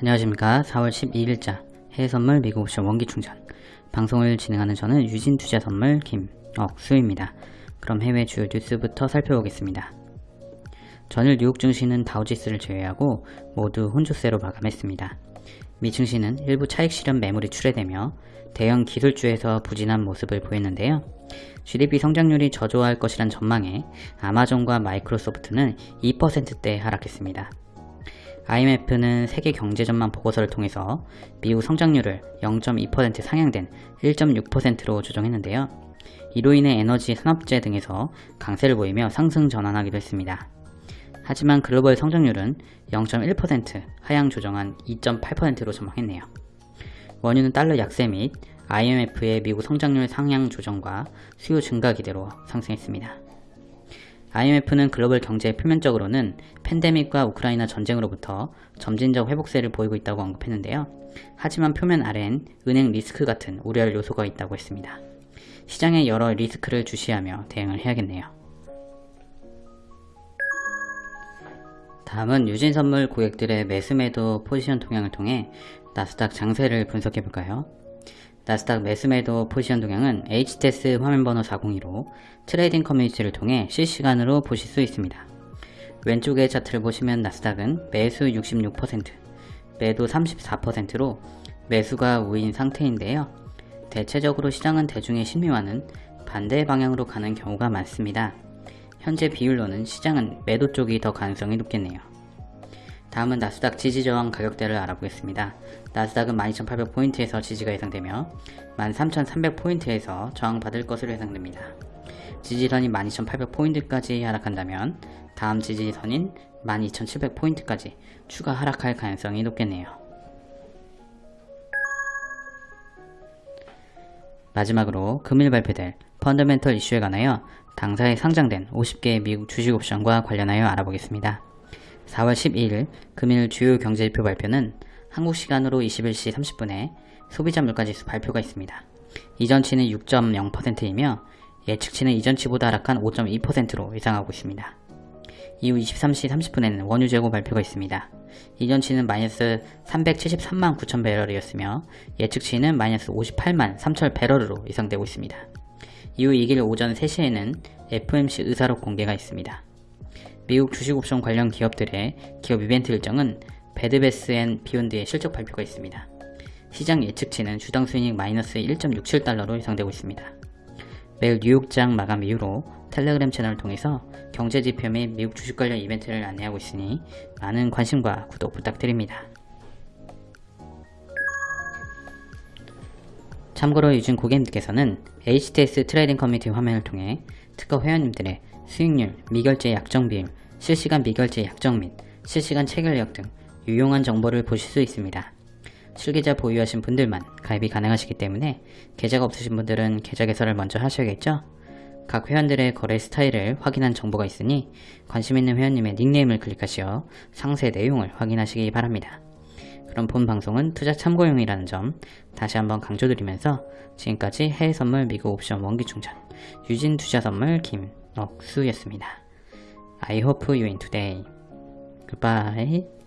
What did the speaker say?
안녕하십니까 4월 12일자 해외선물 미국 옵션 원기충전 방송을 진행하는 저는 유진투자선물 김억수입니다. 그럼 해외 주요 뉴스부터 살펴보겠습니다. 전일 뉴욕 증시는 다우지수를 제외하고 모두 혼조세로 마감했습니다. 미 증시는 일부 차익 실현 매물이 출회되며 대형 기술주에서 부진한 모습을 보였는데요. GDP 성장률이 저조할 것이란 전망에 아마존과 마이크로소프트는 2%대 하락했습니다. IMF는 세계 경제 전망 보고서를 통해서 미국 성장률을 0.2% 상향된 1.6%로 조정했는데요. 이로 인해 에너지 산업재 등에서 강세를 보이며 상승 전환하기도 했습니다. 하지만 글로벌 성장률은 0.1% 하향 조정한 2.8%로 전망했네요. 원유는 달러 약세 및 IMF의 미국 성장률 상향 조정과 수요 증가 기대로 상승했습니다. IMF는 글로벌 경제 표면적으로는 팬데믹과 우크라이나 전쟁으로부터 점진적 회복세를 보이고 있다고 언급했는데요. 하지만 표면 아래엔 은행 리스크 같은 우려할 요소가 있다고 했습니다. 시장의 여러 리스크를 주시하며 대응을 해야겠네요. 다음은 유진선물 고객들의 매수매도 포지션 동향을 통해 나스닥 장세를 분석해볼까요? 나스닥 매수매도 포지션 동향은 HTS 화면번호 402로 trading community를 통해 실시간으로 보실 수 있습니다. 왼쪽의 차트를 보시면 나스닥은 매수 66%, 매도 34%로 매수가 우위인 상태인데요. 대체적으로 시장은 대중의 심리와는 반대 방향으로 가는 경우가 많습니다. 현재 비율로는 시장은 매도 쪽이 더 가능성이 높겠네요. 다음은 나스닥 지지 저항 가격대를 알아보겠습니다. 나스닥은 12,800포인트에서 지지가 예상되며 13,300포인트에서 저항받을 것으로 예상됩니다. 지지선이 12,800포인트까지 하락한다면 다음 지지선인 12,700포인트까지 추가 하락할 가능성이 높겠네요. 마지막으로 금일 발표될 펀더멘털 이슈에 관하여 당사에 상장된 50개의 미국 주식 옵션과 관련하여 알아보겠습니다. 4월 12일 금일 주요 경제지표 발표는 한국 시간으로 21시 30분에 소비자 물가지수 발표가 있습니다. 이전치는 6.0%이며 예측치는 이전치보다 하락한 5.2%로 예상하고 있습니다. 이후 23시 30분에는 원유 재고 발표가 있습니다. 이전치는 마이너스 373만 9천 배럴이었으며 예측치는 마이너스 58만 3천 배럴으로 예상되고 있습니다. 이후 2일 오전 3시에는 FOMC 의사록 공개가 있습니다. 미국 주식옵션 관련 기업들의 기업 이벤트 일정은 Bed Bath & Beyond의 실적 발표가 있습니다. 시장 예측치는 주당 수익 마이너스 1.67달러로 예상되고 있습니다. 매일 뉴욕장 마감 이후로 텔레그램 채널을 통해서 경제지표 및 미국 주식 관련 이벤트를 안내하고 있으니 많은 관심과 구독 부탁드립니다. 참고로 요즘 고객님께서는 HTS trading community 화면을 통해 특허 회원님들의 수익률, 미결제 약정 비율, 실시간 미결제 약정 및 실시간 체결력 등 유용한 정보를 보실 수 있습니다. 실계좌 보유하신 분들만 가입이 가능하시기 때문에 계좌가 없으신 분들은 계좌 개설을 먼저 하셔야겠죠? 각 회원들의 거래 스타일을 확인한 정보가 있으니 관심 있는 회원님의 닉네임을 클릭하시어 상세 내용을 확인하시기 바랍니다. 그럼 본 방송은 투자 참고용이라는 점 다시 한번 강조드리면서 지금까지 해외 선물 미국 옵션 원기 충전 유진 투자 선물 김 억수였습니다. I hope you win today. Goodbye.